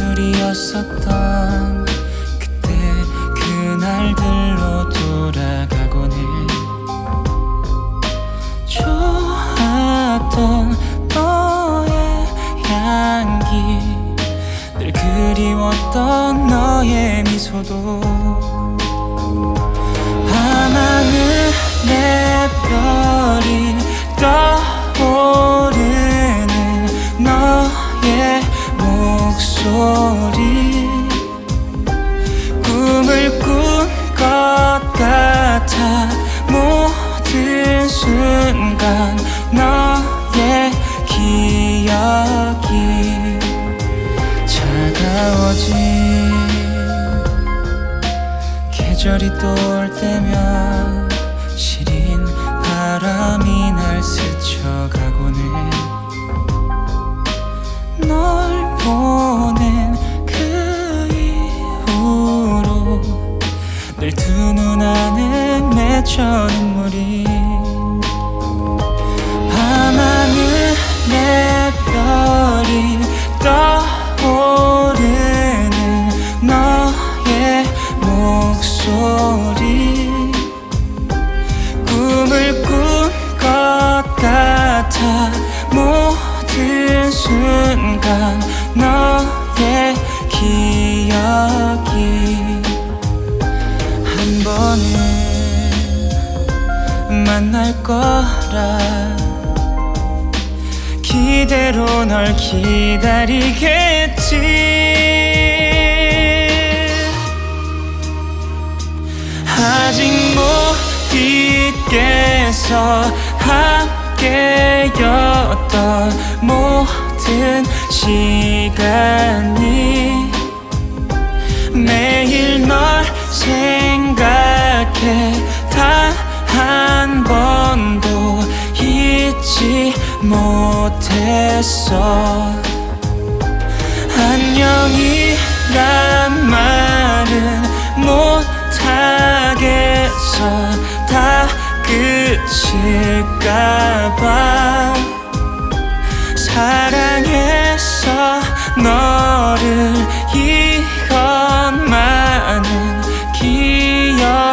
일이었었던 그때 그날들로 돌아가곤 해 좋았던 너의 향기 늘 그리웠던 너의 미소도 밤하늘의 소리. 꿈을 꾼 것 같아 모든 순간 너의 기억이 차가워진 계절이 또 올 때면 시린 바람이 날 스쳐가곤 해 맺혀 눈물이 밤하늘의 별이 떠오르는 너의 목소리. 꿈을 꾼 것 같아 모든 순간 너 만날 거라. 기대로 널 기다리겠지. 아직 못 잊겠어 함께였던 모든 시간이 매일 널 생각해 못했어. 안녕이란 말은 못하겠어. 다 끝일까봐. 사랑해서 너를 이것만은 기억해주길